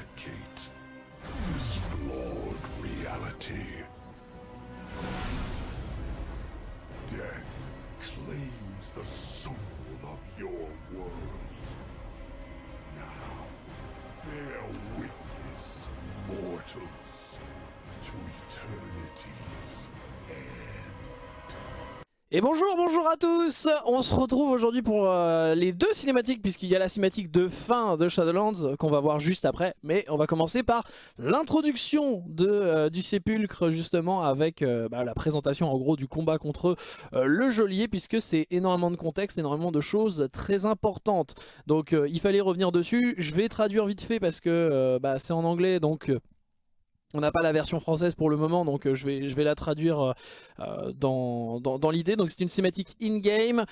eradicate this flawed reality. Et bonjour, bonjour à tous On se retrouve aujourd'hui pour euh, les deux cinématiques, puisqu'il y a la cinématique de fin de Shadowlands qu'on va voir juste après. Mais on va commencer par l'introduction euh, du Sépulcre, justement, avec euh, bah, la présentation en gros du combat contre le geôlier, puisque c'est énormément de contexte, énormément de choses très importantes. Donc il fallait revenir dessus. Je vais traduire vite fait parce que bah, c'est en anglais, donc... on n'a pas la version française pour le moment, donc euh, je, vais, la traduire euh, euh, dans, l'idée. Donc c'est une cinématique in-game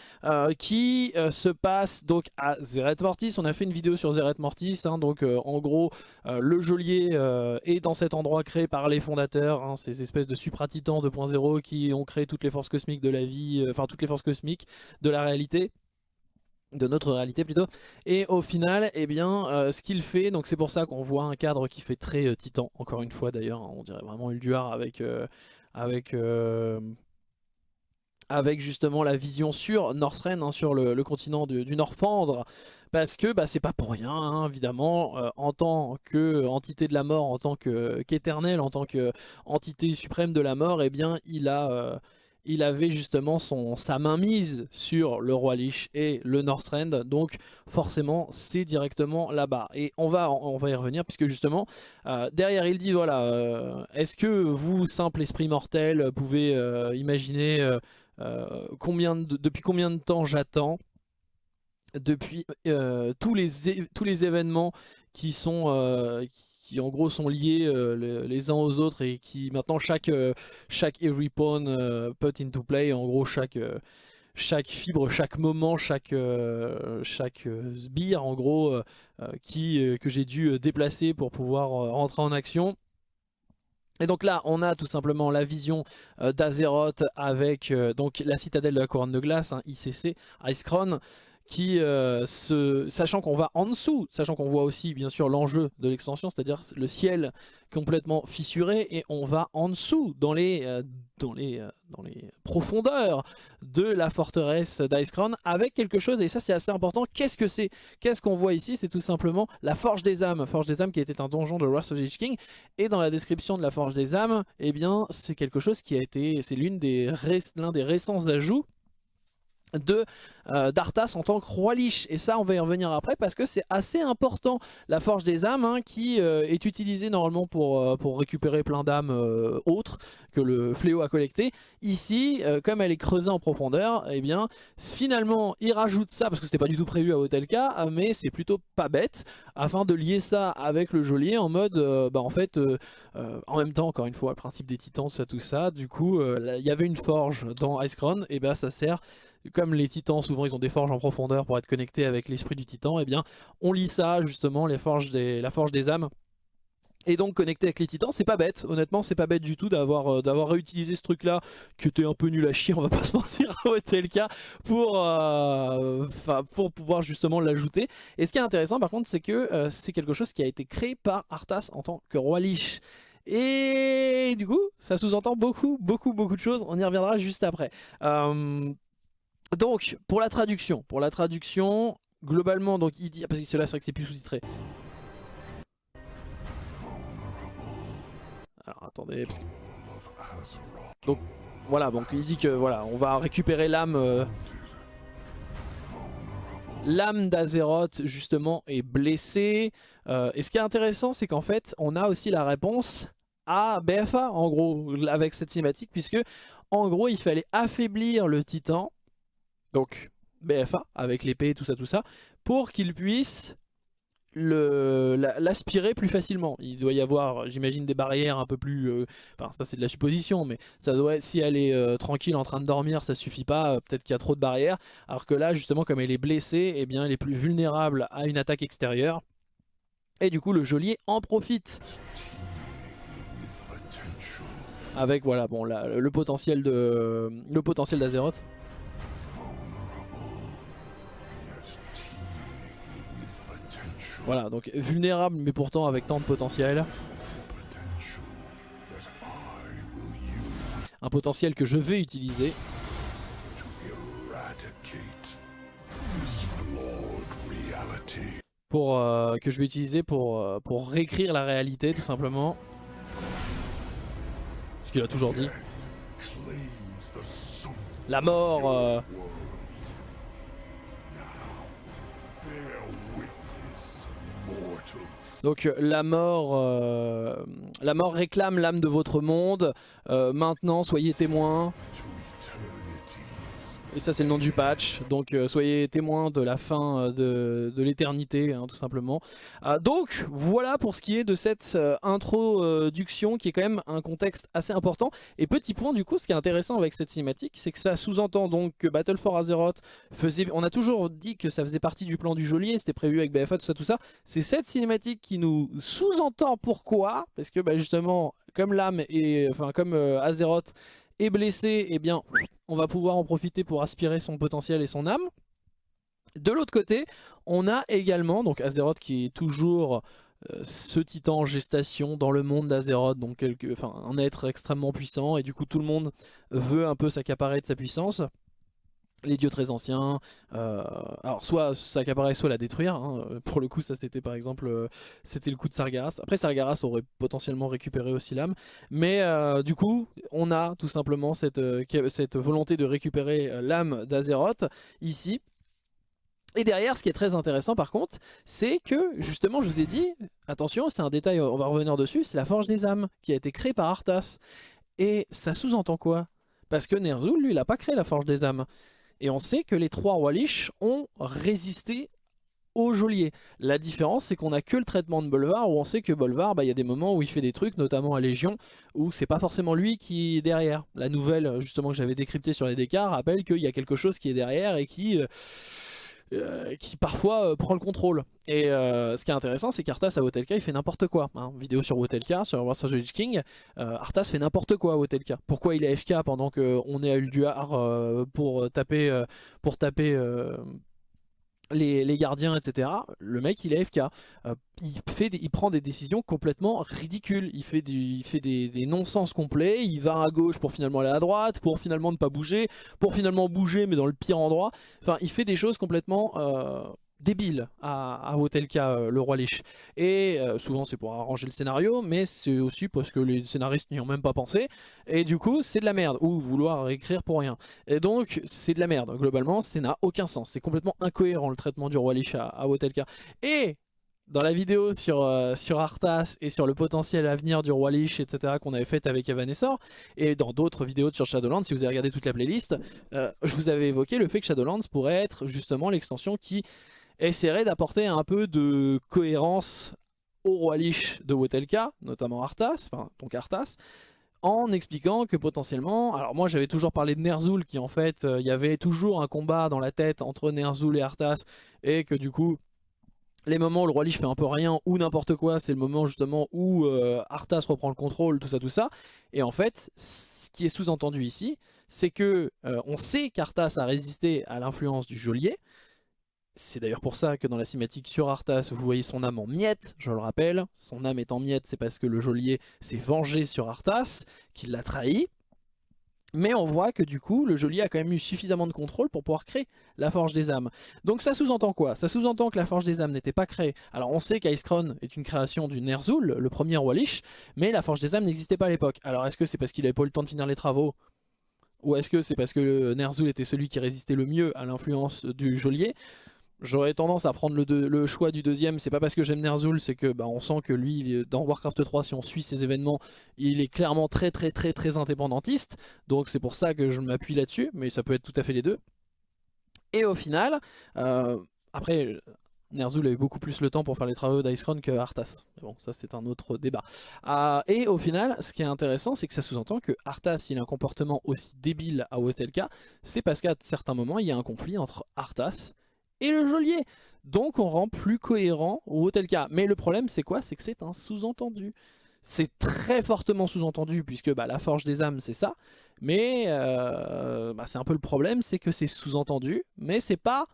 qui se passe donc à Zeret Mortis. On a fait une vidéo sur Zeret Mortis, hein, donc en gros le geôlier est dans cet endroit créé par les fondateurs, hein, ces espèces de supra-titans 2.0 qui ont créé toutes les forces cosmiques de la vie, enfin toutes les forces cosmiques de la réalité de notre réalité plutôt. Et au final eh bien euh, ce qu'il fait donc c'est pour ça qu'on voit un cadre qui fait très euh, titan encore une fois d'ailleurs hein, on dirait vraiment Ulduar avec euh, avec justement la vision sur Northrend, hein, sur le, continent du, du parce que bah, c'est pas pour rien, hein, évidemment, en tant qu'entité de la mort, en tant qu'éternel, en tant qu'entité suprême de la mort, eh bien il a, il avait justement son, sa main mise sur le roi Lich et le Northrend, donc forcément c'est directement là-bas. Et on va, y revenir puisque justement euh, derrière il dit voilà, euh, est-ce que vous, simple esprit mortel, pouvez euh, imaginer combien de- depuis combien de temps j'attends depuis tous, les tous les événements qui sont qui en gros sont liés euh, les, uns aux autres et qui maintenant chaque euh, chaque every pawn euh, put into play en gros chaque chaque fibre chaque moment chaque chaque sbire en gros qui que j'ai dû déplacer pour pouvoir rentrer en action. Et donc là, on a tout simplement la vision d'Azeroth avec donc la citadelle de la couronne de glace, hein, ICC, Icecrown, qui, euh, sachant qu'on va en dessous, sachant qu'on voit aussi bien sûr l'enjeu de l'extension, c'est-à-dire le ciel complètement fissuré, et on va en dessous, dans les, euh, dans les, euh, dans les profondeurs de la forteresse d'Icecrown, avec quelque chose, et ça c'est assez important, qu'est-ce que c'est? Qu'est-ce qu'on voit ici? C'est tout simplement la Forge des âmes, Forge des âmes qui était un donjon de Wrath of the King, et dans la description de la Forge des âmes, eh bien c'est quelque chose qui a été, c'est l'une des, l'un des récents ajouts de euh, d'Arthas en tant que roi Lich et ça on va y revenir après parce que c'est assez important. La forge des âmes hein, qui euh, est utilisée normalement pour, euh, récupérer plein d'âmes autres que le fléau a collecté ici comme elle est creusée en profondeur eh bien finalement il rajoute ça parce que c'était pas du tout prévu à Hotelka mais c'est plutôt pas bête afin de lier ça avec le geôlier en mode bah en fait en même temps encore une fois le principe des titans tout ça tout ça. Du coup il y avait une forge dans Icecrown et ben ça sert comme les titans souvent ils ont des forges en profondeur pour être connectés avec l'esprit du titan, et bien on lit ça justement, la forge des âmes. Et donc connecté avec les titans, c'est pas bête, honnêtement c'est pas bête du tout d'avoir euh, réutilisé ce truc là qui était un peu nul à chier, on va pas se mentir, au le cas, pour, euh, pour pouvoir justement l'ajouter. Et ce qui est intéressant par contre c'est que euh, c'est quelque chose qui a été créé par Arthas en tant que roi Lich. Et du coup, ça sous-entend beaucoup, beaucoup, beaucoup de choses. On y reviendra juste après. Donc, pour la traduction, pour la traduction, globalement, donc il dit, parce que c'est là, c'est vrai que c'est plus sous-titré. Alors attendez, parce que- donc voilà, donc il dit que voilà, on va récupérer l'âme, euh, l'âme d'Azeroth justement est blessée. Euh, et ce qui est intéressant, c'est qu'en fait, on a aussi la réponse à BFA en gros avec cette cinématique, puisque en gros, il fallait affaiblir le Titan donc BFA avec l'épée tout ça tout ça pour qu'il puisse l'aspirer plus facilement. Il doit y avoir j'imagine des barrières un peu plus euh, enfin ça c'est de la supposition mais ça doit si elle est euh, tranquille en train de dormir ça suffit pas euh, peut-être qu'il y a trop de barrières. Alors que là justement comme elle est blessée eh bien elle est plus vulnérable à une attaque extérieure. Et du coup le geôlier en profite. Avec voilà bon la- le potentiel de le potentiel d'Azeroth Voilà, donc vulnérable mais pourtant avec tant de potentiel. Un potentiel que je vais utiliser. Pour, euh, que je vais utiliser pour, euh, pour réécrire la réalité tout simplement. Ce qu'il a toujours dit. La mort... euh, Donc euh, la mort, euh, la mort réclame l'âme de votre monde. Euh, maintenant, soyez témoins. Et ça, c'est le nom du patch. Donc euh, soyez témoins de la fin euh, de, l'éternité, hein, tout simplement. Euh, donc voilà pour ce qui est de cette euh, introduction qui est quand même un contexte assez important. Et petit point du coup, ce qui est intéressant avec cette cinématique, c'est que ça sous-entend donc que Battle for Azeroth faisait... On a toujours dit que ça faisait partie du plan du geôlier, c'était prévu avec BFA, tout ça, tout ça. C'est cette cinématique qui nous sous-entend pourquoi? Parce que bah, justement, comme l'âme et enfin comme Azeroth est blessé, eh bien on va pouvoir en profiter pour aspirer son potentiel et son âme. De l'autre côté, on a également donc Azeroth qui est toujours euh, ce titan en gestation dans le monde d'Azeroth, donc enfin, un être extrêmement puissant, et du coup tout le monde veut un peu s'accaparer de sa puissance. Les dieux très anciens, euh, alors soit s'accaparer, soit la détruire. hein. Pour le coup, ça c'était par exemple, euh, le coup de Sargeras. Après, Sargeras aurait potentiellement récupéré aussi l'âme. Mais euh, du coup, on a tout simplement cette, euh, cette volonté de récupérer euh, l'âme d'Azeroth ici. Et derrière, ce qui est très intéressant par contre, c'est que justement, je vous ai dit, attention, c'est un détail, on va revenir dessus, c'est la Forge des âmes qui a été créée par Arthas. Et ça sous-entend quoi? Parce que Ner'zhul, lui, il n'a pas créé la Forge des âmes. Et on sait que les trois rois Lich ont résisté au geôlier. La différence, c'est qu'on a que le traitement de Bolvar, où on sait que Bolvar, bah, il y a des moments où il fait des trucs, notamment à Légion, où c'est pas forcément lui qui est derrière. La nouvelle, justement, que j'avais décryptée sur les décarts, rappelle qu'il y a quelque chose qui est derrière et qui... euh, euh, qui parfois euh, prend le contrôle. Et euh, ce qui est intéressant, c'est qu'Arthas à Hotelka, il fait n'importe quoi. hein. Vidéo sur Hotelka, sur Wars of the King, Arthas fait n'importe quoi à Hotelka. Pourquoi il est FK pendant qu'on est à Ulduar pour taper, pour taper les, gardiens, etc. Le mec, il est FK. Euh, il, prend des décisions complètement ridicules. Il fait, des non-sens complets. Il va à gauche pour finalement aller à droite, pour finalement ne pas bouger, pour finalement bouger mais dans le pire endroit. Enfin, il fait des choses complètement euh, débiles à, à euh, le roi Lich. Et euh, souvent c'est pour arranger le scénario, mais c'est aussi parce que les scénaristes n'y ont même pas pensé. Et du coup, c'est de la merde, ou vouloir écrire pour rien. Et donc, c'est de la merde. Globalement, ça n'a aucun sens. C'est complètement incohérent le traitement du roi Lich à, à. Et dans la vidéo sur, euh, sur Arthas et sur le potentiel à venir du roi Lich, etc. qu'on avait fait avec Evanescor, et dans d'autres vidéos sur Shadowlands, si vous avez regardé toute la playlist, euh, je vous avais évoqué le fait que Shadowlands pourrait être justement l'extension qui essaierait d'apporter un peu de cohérence au roi Lich de Wotelka, notamment Arthas, enfin donc Arthas, en expliquant que potentiellement, alors moi j'avais toujours parlé de Ner'zhul qui en fait, euh, il y avait toujours un combat dans la tête entre Ner'zhul et Arthas, et que du coup, les moments où le roi Lich fait un peu rien ou n'importe quoi, c'est le moment justement où euh, Arthas reprend le contrôle, tout ça, tout ça. Et en fait, ce qui est sous-entendu ici, c'est que euh, on sait qu'Arthas a résisté à l'influence du geôlier. C'est d'ailleurs pour ça que dans la cinématique sur Arthas, vous voyez son âme en miettes, je le rappelle. Son âme est en miettes, c'est parce que le geôlier s'est vengé sur Arthas, qu'il l'a trahi. Mais on voit que du coup, le geôlier a quand même eu suffisamment de contrôle pour pouvoir créer la Forge des âmes. Donc ça sous-entend quoi? Ça sous-entend que la Forge des âmes n'était pas créée. Alors on sait qu'Icecron est une création du Ner'zhul, le premier Lich, mais la Forge des âmes n'existait pas à l'époque. Alors est-ce que c'est parce qu'il n'avait pas eu le temps de finir les travaux? Ou est-ce que c'est parce que le Ner'zhul était celui qui résistait le mieux à l'influence du geôlier? J'aurais tendance à prendre le, choix du deuxième, c'est pas parce que j'aime Ner'zhul, c'est que bah, on sent que lui, il dans Warcraft 3, si on suit ses événements, il est clairement très très très très indépendantiste, donc c'est pour ça que je m'appuie là-dessus, mais ça peut être tout à fait les deux. Et au final, euh, après, Ner'zhul a eu beaucoup plus le temps pour faire les travaux d'Icecron que Arthas. Bon, ça c'est un autre débat. Euh, et au final, ce qui est intéressant, c'est que ça sous-entend que Arthas, s'il a un comportement aussi débile à Wotelka, c'est parce qu'à certains moments, il y a un conflit entre Arthas et le geôlier. Donc on rend plus cohérent Wotelka. Mais le problème, c'est quoi? C'est que c'est un sous-entendu. C'est très fortement sous-entendu, puisque bah, la forge des âmes, c'est ça. Mais euh, bah, c'est un peu le problème, c'est que c'est sous-entendu, mais c'est pas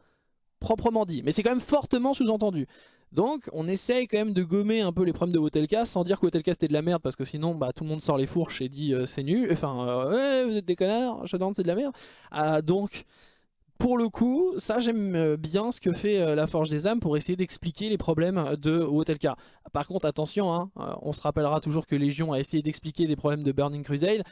proprement dit, mais c'est quand même fortement sous-entendu. Donc on essaye quand même de gommer un peu les problèmes de Wotelka sans dire que Wotelka c'était de la merde parce que sinon bah, tout le monde sort les fourches et dit euh, c'est nul, enfin euh, vous êtes des connards, Shadowlands c'est de la merde. Ah, donc pour le coup, ça j'aime euh, bien ce que fait la Forge des âmes pour essayer d'expliquer les problèmes de Wotelka. Par contre attention, hein, on se rappellera toujours que Légion a essayé d'expliquer des problèmes de Burning Crusade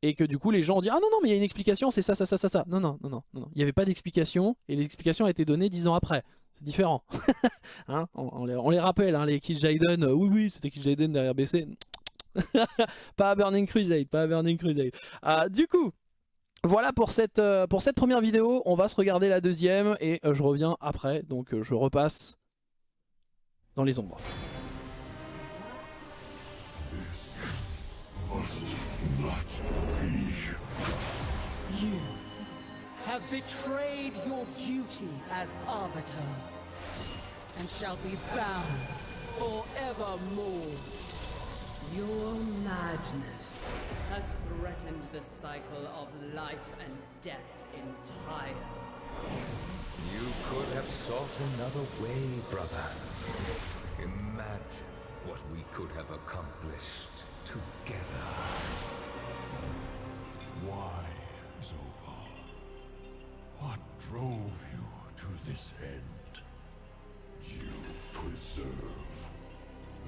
et que du coup les gens ont dit ah non non mais il y a une explication c'est ça ça ça ça ça. Non non non non non, il n'y avait pas d'explication et l'explication a été donnée dix ans après c'est différent. hein on, les, rappelle, hein, les Kill Jaden, euh, oui oui c'était Kill Jaden derrière BC. pas à Burning Crusade, pas à Burning Crusade. Ah, du coup, voilà pour cette, euh, pour cette première vidéo, on va se regarder la deuxième et euh, je reviens après, donc je repasse dans les ombres. have betrayed your duty as Arbiter, and shall be bound forevermore. Your madness has threatened the cycle of life and death entire. You could have sought another way, brother. Imagine what we could have accomplished together. Why, what drove you to this end? You preserve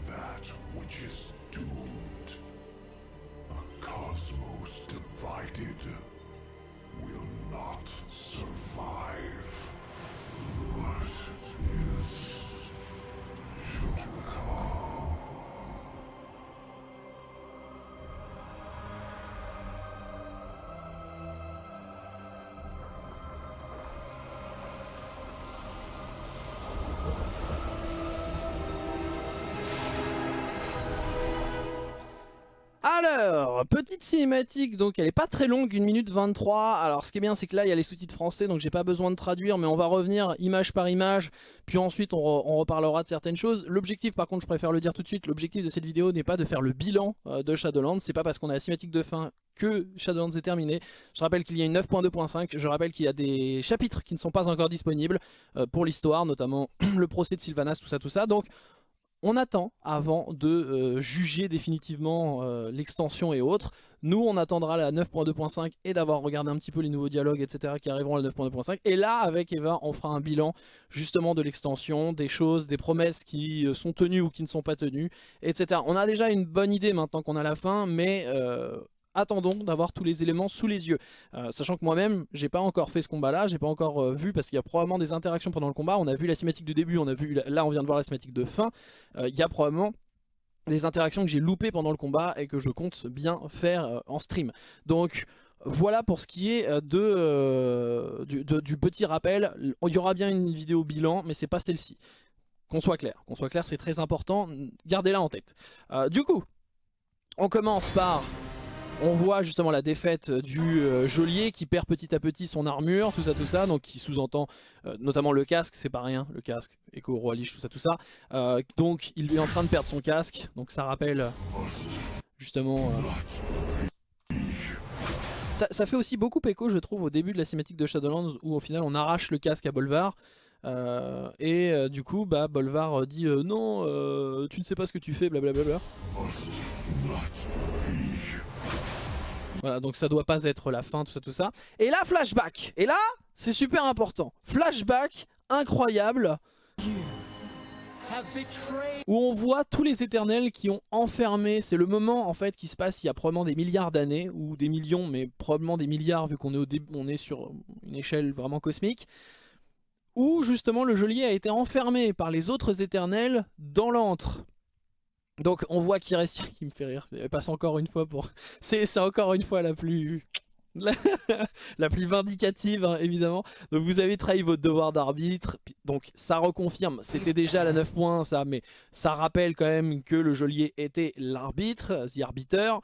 that which is doomed. Cosmos divided will not survive. Alors, petite cinématique, donc elle est pas très longue, 1 minute 23. Alors ce qui est bien c'est que là il y a les sous-titres français, donc j'ai pas besoin de traduire, mais on va revenir image par image, puis ensuite on, reparlera de certaines choses. L'objectif par contre, je préfère le dire tout de suite, l'objectif de cette vidéo n'est pas de faire le bilan euh, de Shadowlands, c'est pas parce qu'on a la cinématique de fin que Shadowlands est terminé. Je rappelle qu'il y a une 9.2.5, je rappelle qu'il y a des chapitres qui ne sont pas encore disponibles euh, pour l'histoire, notamment le procès de Sylvanas, tout ça, tout ça. Donc on attend avant de euh, juger définitivement euh, l'extension et autres. Nous, on attendra la 9.2.5 et d'avoir regardé un petit peu les nouveaux dialogues, etc. qui arriveront à la 9.2.5. Et là, avec Eva, on fera un bilan justement de l'extension, des choses, des promesses qui euh, sont tenues ou qui ne sont pas tenues, etc. On a déjà une bonne idée maintenant qu'on a la fin, mais attendons d'avoir tous les éléments sous les yeux. Euh, sachant que moi-même, j'ai pas encore fait ce combat-là, j'ai pas encore euh, vu parce qu'il y a probablement des interactions pendant le combat. On a vu la cinématique de début, on a vu là on vient de voir la cinématique de fin. Euh, il y a probablement des interactions que j'ai loupées pendant le combat et que je compte bien faire en stream. Donc voilà pour ce qui est de, du, du, petit rappel. Il y aura bien une vidéo bilan, mais c'est pas celle-ci. Qu'on soit clair, qu'on soit clair, c'est très important. Gardez-la en tête. du coup, on commence par on voit justement la défaite du euh, geôlier qui perd petit à petit son armure, tout ça, tout ça, donc qui sous-entend euh, notamment le casque, c'est pas rien, le casque, Echo, Roi Lich, tout ça, tout ça. Euh, donc il est en train de perdre son casque, donc ça rappelle justement... Ça, fait aussi beaucoup écho, je trouve, au début de la cinématique de Shadowlands, où au final on arrache le casque à Bolvar, et du coup, bah, Bolvar dit non, tu ne sais pas ce que tu fais, blablabla. Voilà, donc ça doit pas être la fin, tout ça, tout ça. Et là, flashback. Et là, c'est super important. Flashback incroyable. Où on voit tous les éternels qui ont enfermé, c'est le moment en fait qui se passe il y a probablement des milliards d'années, ou des millions, mais probablement des milliards vu qu'on est, est sur une échelle vraiment cosmique, où justement le geôlier a été enfermé par les autres éternels dans l'antre. Donc on voit qu'il reste qui me fait rire. C'est encore une fois la plus... la plus vindicative hein, évidemment donc vous avez trahi votre devoir d'arbitre donc ça reconfirme c'était déjà la 9 points ça mais ça rappelle quand même que le geôlier était l'arbitre the arbiter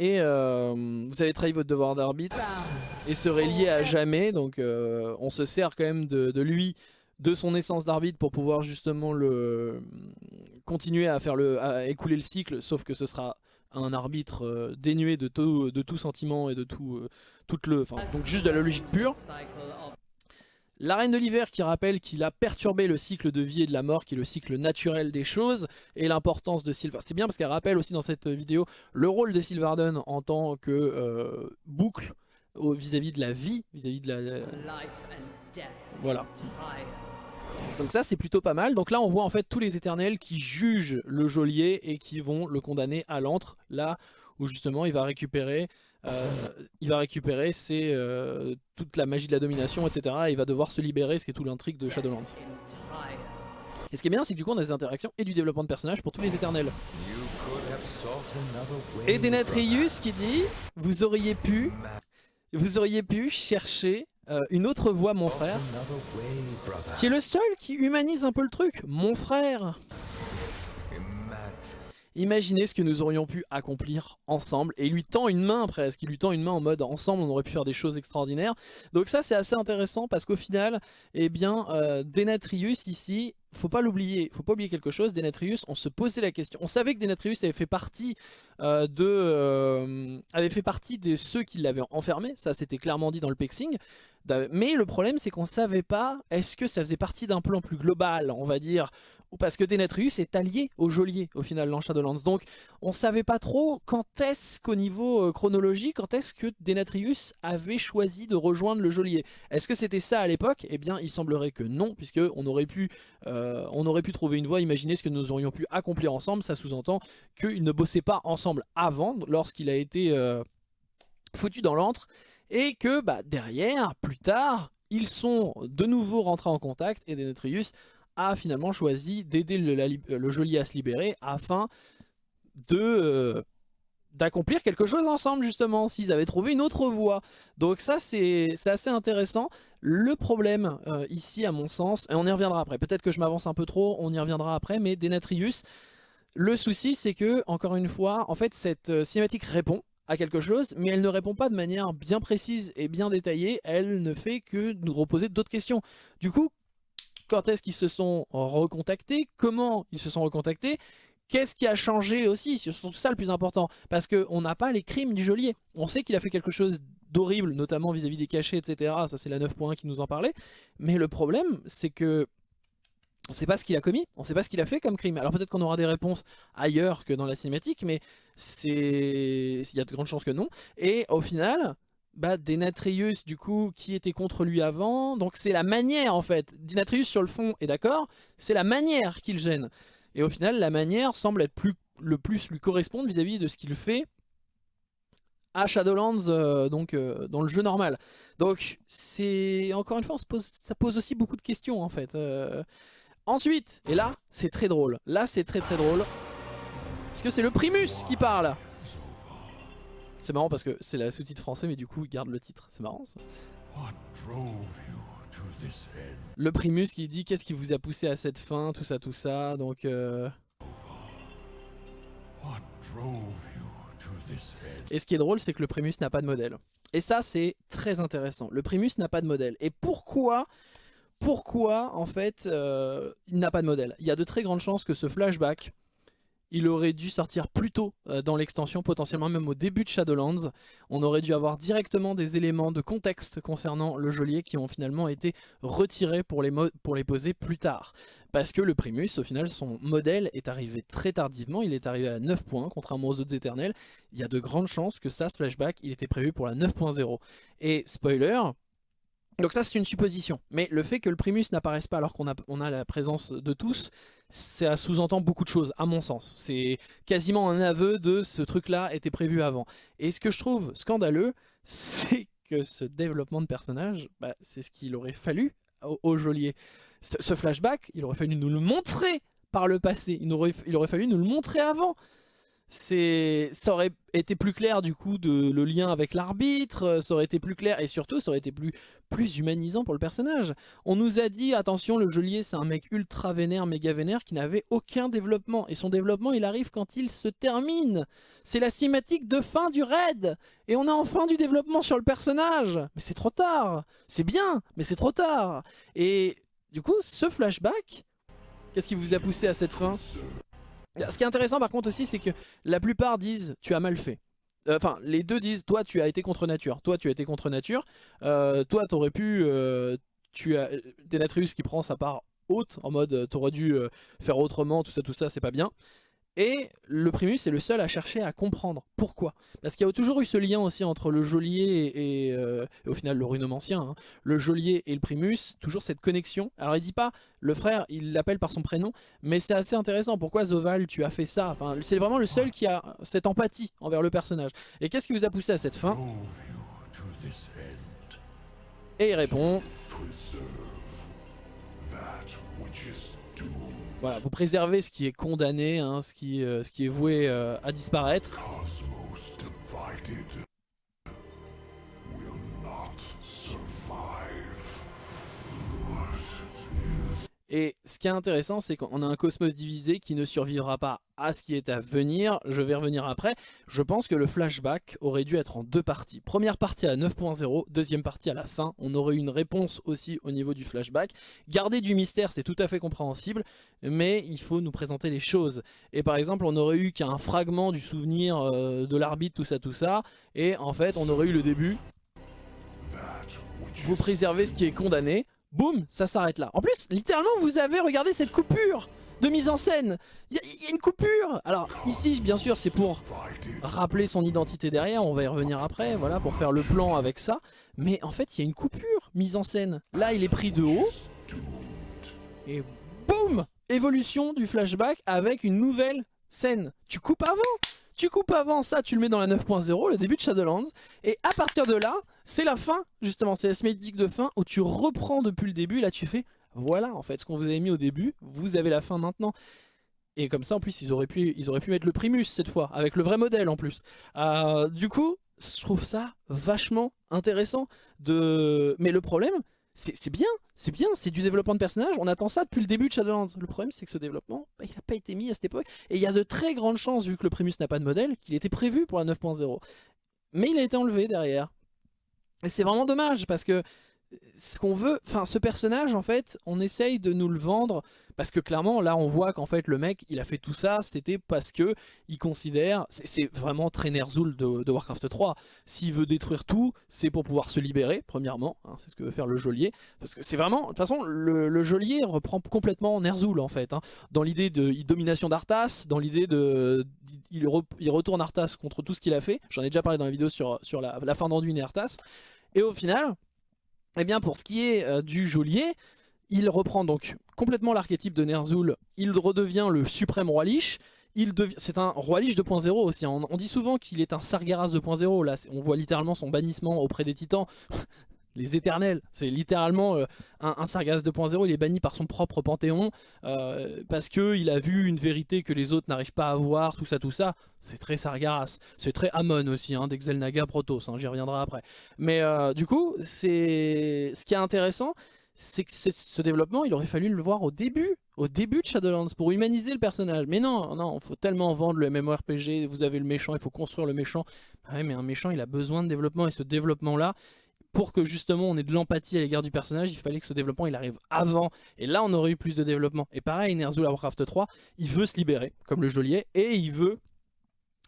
et euh, vous avez trahi votre devoir d'arbitre. Et serait lié à jamais. Donc euh, on se sert quand même de lui de son essence d'arbitre pour pouvoir justement le continuer à faire le à écouler le cycle. Sauf que ce sera un arbitre euh, dénué de tout de tout sentiment et de tout toute le enfin donc juste de la logique pure La Reine de l'Hiver qui rappelle qu'il a perturbé le cycle de vie et de la mort, qui est le cycle naturel des choses, et l'importance de Sylvarden. C'est bien parce qu'elle rappelle aussi dans cette vidéo le rôle de Sylvarden en tant que euh, boucle vis-à-vis de la vie, vis-à-vis de la... Voilà. Donc ça c'est plutôt pas mal. Donc là on voit en fait tous les éternels qui jugent le geôlier et qui vont le condamner à l'antre. Là où justement il va récupérer, il va récupérer c'est euh, toute la magie de la domination, etc. Et il va devoir se libérer, ce qui est tout l'intrigue de Shadowlands. Et ce qui est bien, c'est que du coup on a des interactions et du développement de personnages pour tous les éternels. Et Denatrius qui dit, vous auriez pu, vous auriez pu chercher euh, une autre voix, mon frère, qui est le seul qui humanise un peu le truc. Mon frère Imaginez ce que nous aurions pu accomplir ensemble. Et il lui tend une main presque, il lui tend une main en mode ensemble on aurait pu faire des choses extraordinaires. Donc ça c'est assez intéressant parce qu'au final, eh bien, euh, Denatrius ici, faut pas l'oublier, faut pas oublier quelque chose, Denatrius, on se posait la question. On savait que Denatrius avait fait partie euh, de euh, avait fait partie de ceux qui l'avaient enfermé, ça c'était clairement dit dans le pexing. Mais le problème c'est qu'on savait pas, est-ce que ça faisait partie d'un plan plus global, on va dire, ou parce que Denatrius est allié au geôlier au final dans Shadowlands. Donc on savait pas trop quand est-ce qu'au niveau euh, chronologique, quand est-ce que Denatrius avait choisi de rejoindre le geôlier. Est-ce que c'était ça à l'époque? Eh bien il semblerait que non, puisque on aurait pu, on aurait pu trouver une voie, imaginer ce que nous aurions pu accomplir ensemble, ça sous-entend qu'ils ne bossaient pas ensemble avant, lorsqu'il a été euh, foutu dans l'antre, et que bah, derrière, plus tard, ils sont de nouveau rentrés en contact et Denetrius a finalement choisi d'aider le, geôlier à se libérer afin de euh, d'accomplir quelque chose ensemble justement, s'ils avaient trouvé une autre voie. Donc ça c'est assez intéressant. Le problème euh, ici à mon sens, et on y reviendra après, peut-être que je m'avance un peu trop, on y reviendra après, mais Denatrius, le souci c'est que, encore une fois, en fait cette euh, cinématique répond à quelque chose, mais elle ne répond pas de manière bien précise et bien détaillée, elle ne fait que nous reposer d'autres questions. Du coup, quand est-ce qu'ils se sont recontactés? Comment ils se sont recontactés? Qu'est-ce qui a changé aussi? C'est surtout ça le plus important, parce qu'on n'a pas les crimes du geôlier. On sait qu'il a fait quelque chose d'horrible, notamment vis-à-vis des cachets, etc. Ça c'est la 9.1 qui nous en parlait. Mais le problème, c'est que on ne sait pas ce qu'il a commis, on ne sait pas ce qu'il a fait comme crime. Alors peut-être qu'on aura des réponses ailleurs que dans la cinématique, mais c'est il y a de grandes chances que non. Et au final, bah, Denatrius du coup qui était contre lui avant, donc c'est la manière en fait. Denatrius sur le fond est d'accord, c'est la manière qui le gêne. Et au final la manière semble être plus, le plus lui correspondre vis-à-vis de ce qu'il fait à Shadowlands, euh, donc euh, dans le jeu normal. Donc c'est encore une fois ça pose aussi beaucoup de questions en fait. Euh, Ensuite, et là, c'est très drôle. Là, c'est très très drôle. Parce que c'est le Primus qui parle. C'est marrant parce que c'est la sous-titre français, mais du coup, il garde le titre. C'est marrant ça. Le Primus qui dit qu'est-ce qui vous a poussé à cette fin, tout ça, tout ça. Donc, euh... Et ce qui est drôle, c'est que le Primus n'a pas de modèle. Et ça, c'est très intéressant. Le Primus n'a pas de modèle. Et pourquoi pourquoi en fait euh, il n'a pas de modèle? Il y a de très grandes chances que ce flashback, il aurait dû sortir plus tôt euh, dans l'extension, potentiellement même au début de Shadowlands. On aurait dû avoir directement des éléments de contexte concernant le geôlier qui ont finalement été retirés pour les, pour les poser plus tard. Parce que le Primus, au final, son modèle est arrivé très tardivement, il est arrivé à 9 points, contrairement aux autres éternels. Il y a de grandes chances que ça, ce flashback, il était prévu pour la 9.0. Et spoiler, donc ça c'est une supposition, mais le fait que le Primus n'apparaisse pas alors qu'on a, on a la présence de tous, ça sous-entend beaucoup de choses à mon sens. C'est quasiment un aveu de ce truc-là était prévu avant. Et ce que je trouve scandaleux, c'est que ce développement de personnage, bah, c'est ce qu'il aurait fallu au, geôlier. Ce, flashback, il aurait fallu nous le montrer par le passé, il aurait, il aurait fallu nous le montrer avant ça aurait été plus clair du coup de le lien avec l'arbitre, euh, ça aurait été plus clair et surtout ça aurait été plus, plus humanisant pour le personnage. On nous a dit attention le geôlier c'est un mec ultra vénère, méga vénère qui n'avait aucun développement et son développement il arrive quand il se termine. C'est la cinématique de fin du raid et on a enfin du développement sur le personnage. Mais c'est trop tard, c'est bien mais c'est trop tard. Et du coup ce flashback, qu'est-ce qui vous a poussé à cette fin? Ce qui est intéressant par contre aussi, c'est que la plupart disent tu as mal fait. Euh, enfin, les deux disent toi tu as été contre nature, toi tu as été contre nature, euh, toi t'aurais pu, euh, tu as Denatrius qui prend sa part haute, en mode t'aurais dû faire autrement, tout ça, tout ça, c'est pas bien. Et le Primus est le seul à chercher à comprendre pourquoi. Parce qu'il y a toujours eu ce lien aussi entre le geôlier et, euh, au final le runomancien, hein. le geôlier et le Primus, toujours cette connexion. Alors il dit pas, le frère, il l'appelle par son prénom, mais c'est assez intéressant. Pourquoi Zoval, tu as fait ça? C'est vraiment le seul qui a cette empathie envers le personnage. Et qu'est-ce qui vous a poussé à cette fin? Et il répond... Voilà, vous préservez ce qui est condamné, hein, ce, qui, euh, ce qui est voué euh, à disparaître. Et ce qui est intéressant, c'est qu'on a un cosmos divisé qui ne survivra pas à ce qui est à venir. Je vais revenir après. Je pense que le flashback aurait dû être en deux parties. Première partie à 9.0, deuxième partie à la fin. On aurait eu une réponse aussi au niveau du flashback. Garder du mystère, c'est tout à fait compréhensible, mais il faut nous présenter les choses. Et par exemple, on aurait eu qu'un fragment du souvenir euh, de l'arbitre, tout ça, tout ça. Et en fait, on aurait eu le début. Vous préservez ce qui est condamné boum, ça s'arrête là. En plus, littéralement, vous avez regardé cette coupure de mise en scène. Il y, a une coupure. Alors ici, bien sûr, c'est pour rappeler son identité derrière. On va y revenir après, voilà, pour faire le plan avec ça. Mais en fait, il y a une coupure mise en scène. Là, il est pris de haut. Et boum Évolution du flashback avec une nouvelle scène. Tu coupes avant tu coupes avant ça, tu le mets dans la 9.0, le début de Shadowlands. Et à partir de là, c'est la fin, justement, c'est la cinématique de fin où tu reprends depuis le début. Là, tu fais, voilà, en fait, ce qu'on vous avait mis au début, vous avez la fin maintenant. Et comme ça, en plus, ils auraient pu, mettre le Primus cette fois, avec le vrai modèle en plus. Euh, du coup, je trouve ça vachement intéressant. De... Mais le problème, c'est bien, c'est bien, c'est du développement de personnage, on attend ça depuis le début de Shadowlands. Le problème c'est que ce développement, bah, il n'a pas été mis à cette époque, et il y a de très grandes chances, vu que le Primus n'a pas de modèle, qu'il était prévu pour la 9.0. Mais il a été enlevé derrière. Et c'est vraiment dommage, parce que ce qu'on veut, enfin ce personnage en fait, on essaye de nous le vendre parce que clairement là on voit qu'en fait le mec il a fait tout ça, c'était parce que il considère, c'est vraiment très Ner'zhul de, Warcraft 3, s'il veut détruire tout, c'est pour pouvoir se libérer premièrement, hein, c'est ce que veut faire le geôlier, parce que c'est vraiment, de toute façon le, geôlier reprend complètement Ner'zhul en fait, hein. dans l'idée de domination d'Arthas, dans l'idée de, il, retourne Arthas contre tout ce qu'il a fait, j'en ai déjà parlé dans la vidéo sur, sur la, la fin d'Anduin et Arthas, et au final eh bien pour ce qui est euh, du geôlier, il reprend donc complètement l'archétype de Ner'zhul, il redevient le suprême roi Lich, c'est un roi Lich 2.0 aussi, on, dit souvent qu'il est un Sargeras 2.0, là on voit littéralement son bannissement auprès des titans, les éternels, c'est littéralement euh, un, Sargeras 2.0, il est banni par son propre panthéon, euh, parce qu'il a vu une vérité que les autres n'arrivent pas à voir, tout ça, tout ça, c'est très Sargeras. C'est très Amon aussi, hein, d'Exelnaga Protoss, hein, j'y reviendrai après. Mais euh, du coup, c'est ce qui est intéressant, c'est que ce développement, il aurait fallu le voir au début, au début de Shadowlands, pour humaniser le personnage. Mais non, non, faut tellement vendre le MMORPG, vous avez le méchant, il faut construire le méchant. Ah mais un méchant, il a besoin de développement, et ce développement-là, pour que justement on ait de l'empathie à l'égard du personnage, il fallait que ce développement arrive avant. Et là on aurait eu plus de développement. Et pareil, Ner'zhul Warcraft 3, il veut se libérer, comme le geôlier, et il veut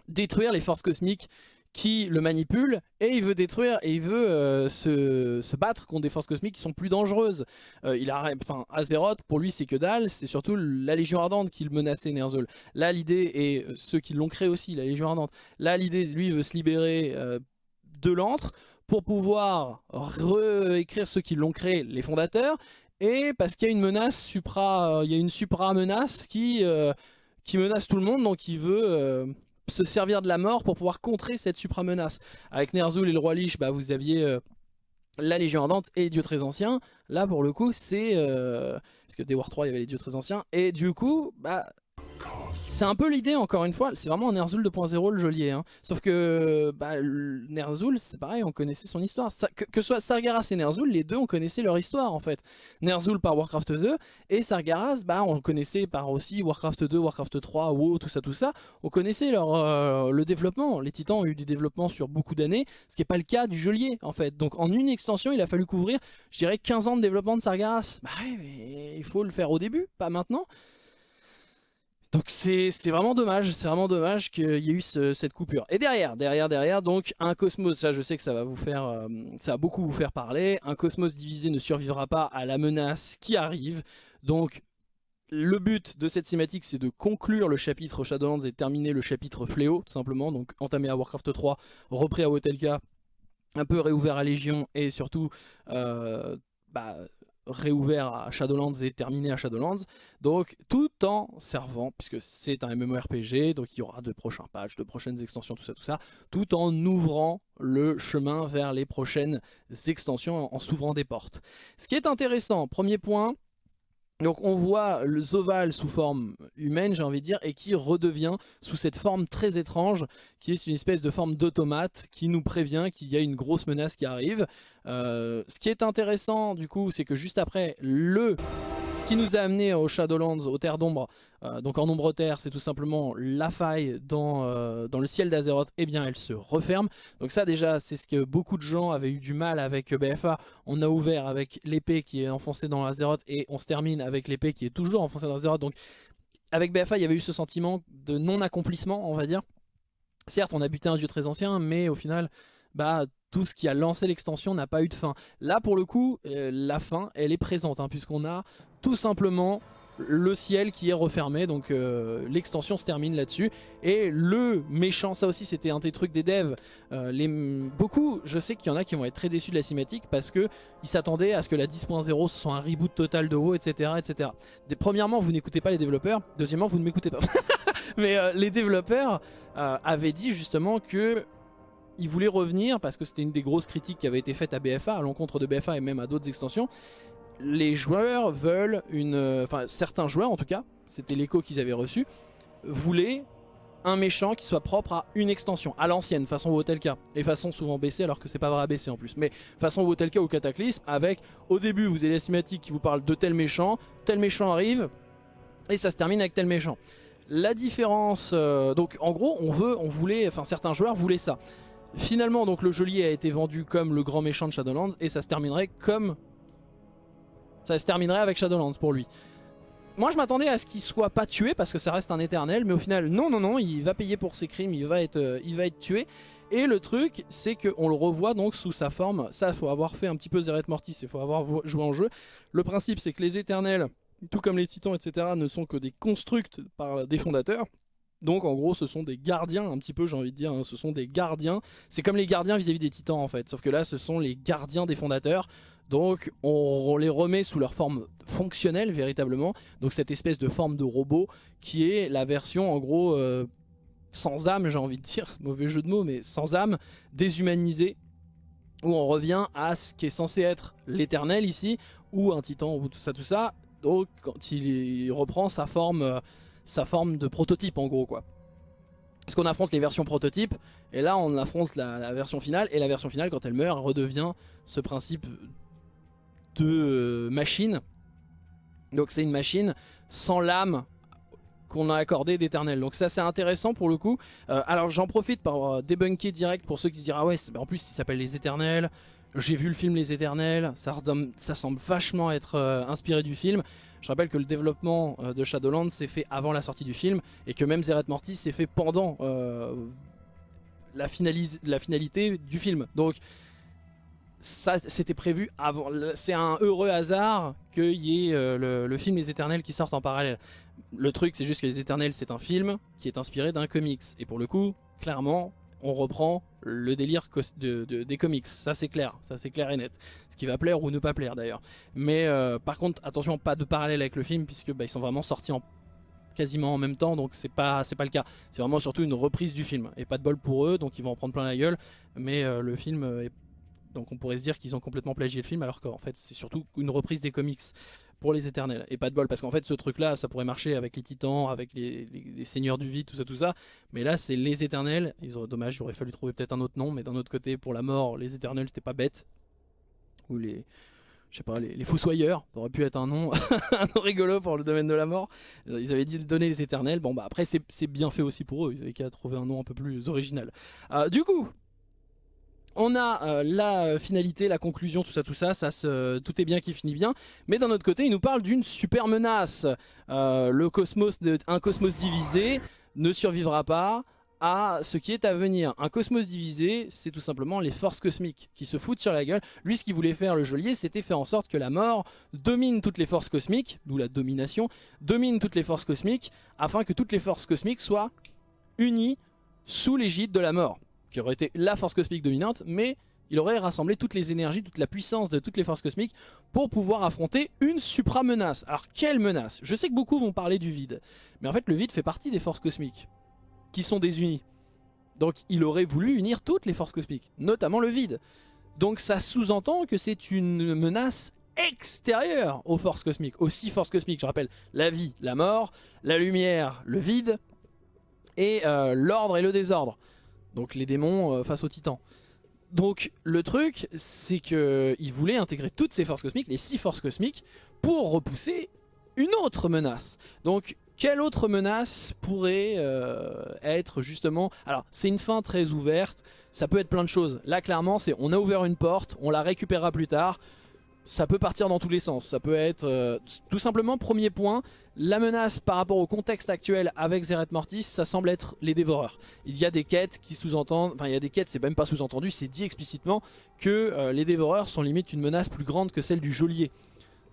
détruire les forces cosmiques qui le manipulent et il veut détruire et il veut euh, se, battre contre des forces cosmiques qui sont plus dangereuses. Euh, il a, enfin, Azeroth pour lui c'est que dalle, c'est surtout la Légion Ardente qui le menaçait Ner'zhul. Là l'idée et ceux qui l'ont créé aussi, la Légion Ardente. Là l'idée, lui veut se libérer euh, de l'antre pour pouvoir réécrire ceux qui l'ont créé, les fondateurs, et parce qu'il y a une menace supra, il y a une supra menace qui qui menace tout le monde, donc il veut se servir de la mort pour pouvoir contrer cette supra-menace. Avec Ner'zhul et le roi Lich, bah, vous aviez euh, la Légion Ardente et les dieux très anciens. Là, pour le coup, c'est... Euh, parce que des War 3, il y avait les dieux très anciens. Et du coup, bah, c'est un peu l'idée encore une fois, c'est vraiment un Ner'zhul 2.0 le geôlier. Hein. Sauf que bah, Ner'zhul, c'est pareil, on connaissait son histoire. que, que, soit Sargeras et Ner'zhul, les deux on connaissait leur histoire en fait. Ner'zhul par Warcraft 2 et Sargeras, bah, on connaissait par aussi Warcraft 2, Warcraft 3, WoW, tout ça, tout ça. On connaissait leur, euh, le développement. Les titans ont eu du développement sur beaucoup d'années, ce qui n'est pas le cas du geôlier en fait. Donc en une extension, il a fallu couvrir, je dirais, 15 ans de développement de Sargeras. Bah il faut le faire au début, pas maintenant Donc c'est vraiment dommage, c'est vraiment dommage qu'il y ait eu cette coupure. Et derrière, derrière, derrière, donc un cosmos, ça je sais que ça va vous faire, euh, ça va beaucoup vous faire parler. Un cosmos divisé ne survivra pas à la menace qui arrive. Donc le but de cette cinématique c'est de conclure le chapitre Shadowlands et terminer le chapitre Fléau tout simplement. Donc entamé à Warcraft 3, repris à Wotelka, un peu réouvert à Légion et surtout euh, bah, réouvert à Shadowlands et terminé à Shadowlands. Donc tout en servant, puisque c'est un MMORPG, donc il y aura de prochains patchs, de prochaines extensions, tout ça, tout ça, tout en ouvrant le chemin vers les prochaines extensions, en s'ouvrant des portes. Ce qui est intéressant, premier point, donc on voit le Zoval sous forme humaine, j'ai envie de dire, et qui redevient sous cette forme très étrange, qui est une espèce de forme d'automate, qui nous prévient qu'il y a une grosse menace qui arrive. Euh, ce qui est intéressant du coup, c'est que juste après, le ce qui nous a amené au Shadowlands, aux terres d'ombre, euh, donc en ombre terre, c'est tout simplement la faille dans, euh, dans le ciel d'Azeroth, et eh bien elle se referme. Donc ça déjà, c'est ce que beaucoup de gens avaient eu du mal avec BFA. On a ouvert avec l'épée qui est enfoncée dans Azeroth, et on se termine avec l'épée qui est toujours enfoncée dans Azeroth. Donc avec BFA, il y avait eu ce sentiment de non-accomplissement, on va dire. Certes, on a buté un dieu très ancien, mais au final, bah tout ce qui a lancé l'extension n'a pas eu de fin. Là, pour le coup, euh, la fin, elle est présente, hein, puisqu'on a tout simplement le ciel qui est refermé. Donc euh, l'extension se termine là-dessus. Et le méchant ça aussi c'était un des trucs des devs. Euh, les, beaucoup je sais qu'il y en a qui vont être très déçus de la cinématique parce que ils s'attendaient à ce que la 10.0 ce soit un reboot total de WoW etc etc premièrement vous n'écoutez pas les développeurs. Deuxièmement vous ne m'écoutez pas. Mais les développeurs avaient dit justement que il voulait revenir parce que c'était une des grosses critiques qui avait été faite à BFA, à l'encontre de BFA et même à d'autres extensions. Les joueurs veulent une... Euh, enfin, certains joueurs en tout cas, c'était l'écho qu'ils avaient reçu, voulaient un méchant qui soit propre à une extension, à l'ancienne, façon Wotelka, et façon souvent baissée alors que c'est pas vrai à baisser en plus, mais façon Wotelka ou Cataclysme, avec au début vous avez la cinématique qui vous parle de tel méchant, tel méchant arrive, et ça se termine avec tel méchant. La différence, euh, donc en gros on veut, on voulait, enfin certains joueurs voulaient ça. Finalement, donc le geôlier a été vendu comme le grand méchant de Shadowlands et ça se terminerait comme... Ça se terminerait avec Shadowlands pour lui. Moi je m'attendais à ce qu'il soit pas tué parce que ça reste un éternel mais au final non non non il va payer pour ses crimes, il va être, euh, il va être tué et le truc c'est qu'on le revoit donc sous sa forme, ça il faut avoir fait un petit peu Zeret Mortis, il faut avoir joué en jeu. Le principe c'est que les éternels, tout comme les titans etc ne sont que des constructs par des fondateurs donc en gros ce sont des gardiens un petit peu j'ai envie de dire, hein. ce sont des gardiens. C'est comme les gardiens vis-à-vis des titans en fait, sauf que là ce sont les gardiens des fondateurs. Donc on, les remet sous leur forme fonctionnelle véritablement. Donc cette espèce de forme de robot qui est la version en gros euh, sans âme j'ai envie de dire, mauvais jeu de mots mais sans âme, déshumanisée. Où on revient à ce qui est censé être l'éternel ici, ou un titan, ou tout ça tout ça. Donc quand il reprend sa forme... Euh, sa forme de prototype en gros quoi. Parce qu'on affronte les versions prototypes et là on affronte la, version finale et la version finale quand elle meurt redevient ce principe de euh, machine. Donc c'est une machine sans l'âme qu'on a accordé d'éternel. Donc ça c'est intéressant pour le coup. Euh, alors j'en profite pour euh, débunker direct pour ceux qui diront ah ouais en plus il s'appelle les éternels. J'ai vu le film Les Éternels, ça, ça semble vachement être inspiré du film. Je rappelle que le développement euh, de Shadowlands s'est fait avant la sortie du film et que même Zeret Mortis s'est fait pendant euh, la, finalité du film. Donc ça c'était prévu avant. C'est un heureux hasard qu'il y ait euh, le, film Les Éternels qui sortent en parallèle. Le truc c'est juste que Les Éternels c'est un film qui est inspiré d'un comics. Et pour le coup, clairement, on reprend le délire des comics, ça c'est clair, ça c'est clair et net. Ce qui va plaire ou ne pas plaire d'ailleurs. Mais euh, par contre, attention, pas de parallèle avec le film puisque bah, ils sont vraiment sortis en quasiment en même temps donc c'est pas c'est pas le cas. C'est vraiment surtout une reprise du film et pas de bol pour eux donc ils vont en prendre plein la gueule. Mais euh, le film est donc on pourrait se dire qu'ils ont complètement plagié le film alors qu'en fait c'est surtout une reprise des comics pour les éternels. Et pas de bol, parce qu'en fait ce truc là, ça pourrait marcher avec les titans, avec les, seigneurs du vide, tout ça, tout ça. Mais là c'est les éternels, ils auraient, dommage, il aurait fallu trouver peut-être un autre nom, mais d'un autre côté, pour la mort, les éternels c'était pas bête. Ou les... Je sais pas, les, fossoyeurs, ça aurait pu être un nom, un nom rigolo pour le domaine de la mort. Ils avaient dit de donner les éternels, bon bah après c'est bien fait aussi pour eux, ils avaient qu'à trouver un nom un peu plus original. Euh, du coup, On a euh, la finalité, la conclusion, tout ça, tout ça, tout est bien qui finit bien. Mais d'un autre côté, il nous parle d'une super menace. Euh, le cosmos, un cosmos divisé ne survivra pas à ce qui est à venir. Un cosmos divisé, c'est tout simplement les forces cosmiques qui se foutent sur la gueule. Lui, ce qu'il voulait faire, le geôlier, c'était faire en sorte que la mort domine toutes les forces cosmiques, d'où la domination, domine toutes les forces cosmiques, afin que toutes les forces cosmiques soient unies sous l'égide de la mort qui aurait été la force cosmique dominante, mais il aurait rassemblé toutes les énergies, toute la puissance de toutes les forces cosmiques pour pouvoir affronter une supra-menace. Alors quelle menace? Je sais que beaucoup vont parler du vide, mais en fait le vide fait partie des forces cosmiques, qui sont désunies. Donc il aurait voulu unir toutes les forces cosmiques, notamment le vide. Donc ça sous-entend que c'est une menace extérieure aux forces cosmiques, aux six forces cosmiques, je rappelle, la vie, la mort, la lumière, le vide, et euh, l'ordre et le désordre. Donc les démons euh, face aux titans. Donc le truc, c'est qu'il voulait intégrer toutes ces forces cosmiques, les six forces cosmiques, pour repousser une autre menace. Donc quelle autre menace pourrait euh, être justement... Alors c'est une fin très ouverte, ça peut être plein de choses. Là clairement c'est on a ouvert une porte, on la récupérera plus tard. Ça peut partir dans tous les sens. Ça peut être euh, tout simplement premier point, la menace par rapport au contexte actuel avec Zeret Mortis, ça semble être les dévoreurs. Il y a des quêtes qui sous-entendent, enfin il y a des quêtes, c'est même pas sous-entendu, c'est dit explicitement que euh, les dévoreurs sont limite une menace plus grande que celle du geôlier.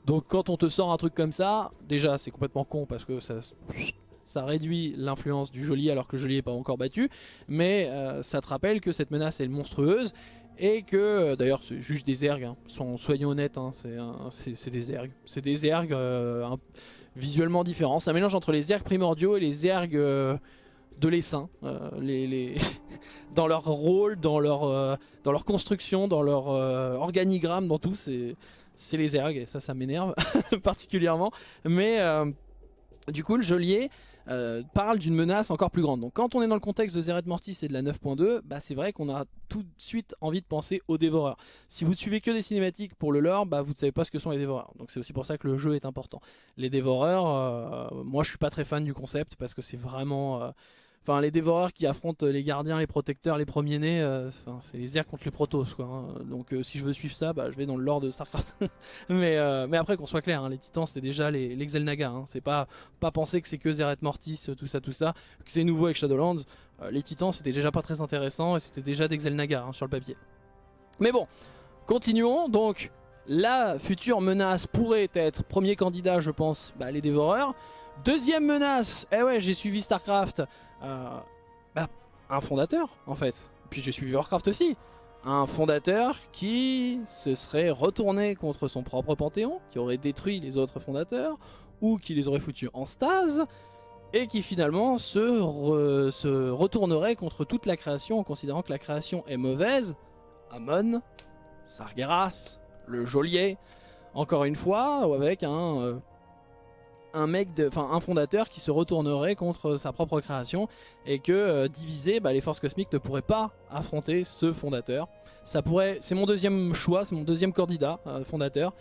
Donc quand on te sort un truc comme ça, déjà c'est complètement con parce que ça, réduit l'influence du geôlier alors que le geôlier n'est pas encore battu, mais euh, ça te rappelle que cette menace est monstrueuse et que, euh, d'ailleurs c'est juste des ergs, hein. soyons honnêtes, hein, c'est des ergs, c'est des ergs visuellement différent. C'est un mélange entre les ergs primordiaux et les ergs euh, de l'essaim. Euh, dans leur rôle, dans leur, euh, construction, dans leur organigramme, dans tout, c'est les ergs. Et ça, ça m'énerve particulièrement. Mais du coup, le geôlier euh, parle d'une menace encore plus grande. Donc quand on est dans le contexte de Zeret Mortis et de la 9.2, bah, c'est vrai qu'on a tout de suite envie de penser aux dévoreurs. Si vous ne suivez que des cinématiques pour le lore, bah, vous ne savez pas ce que sont les dévoreurs. Donc c'est aussi pour ça que le jeu est important. Les dévoreurs, euh, moi je suis pas très fan du concept parce que c'est vraiment... Euh, Enfin, les dévoreurs qui affrontent les gardiens, les protecteurs, les premiers-nés, euh, c'est les airs contre les protos. Hein. Donc euh, si je veux suivre ça, bah, je vais dans le lore de StarCraft. mais, euh, mais après, qu'on soit clair, hein, les titans c'était déjà les, les Xel'Naga. Hein. C'est pas, pas penser que c'est que Zeret Mortis, tout ça, tout ça, que c'est nouveau avec Shadowlands. les titans c'était déjà pas très intéressant et c'était déjà des Xel'Naga sur le papier. Mais bon, continuons. Donc, la future menace pourrait être, premier candidat, je pense, bah, les dévoreurs. Deuxième menace, eh ouais, j'ai suivi StarCraft. Euh, bah, un fondateur en fait. Puis j'ai suivi Warcraft aussi. Un fondateur qui se serait retourné contre son propre panthéon, qui aurait détruit les autres fondateurs, ou qui les aurait foutus en stase, et qui finalement se, se retournerait contre toute la création en considérant que la création est mauvaise. Amon, Sargeras, le geôlier, encore une fois, avec un euh, un mec, enfin un fondateur qui se retournerait contre sa propre création et que euh, divisé, bah, les forces cosmiques ne pourraient pas affronter ce fondateur. C'est mon deuxième choix, c'est mon deuxième candidat euh, fondateur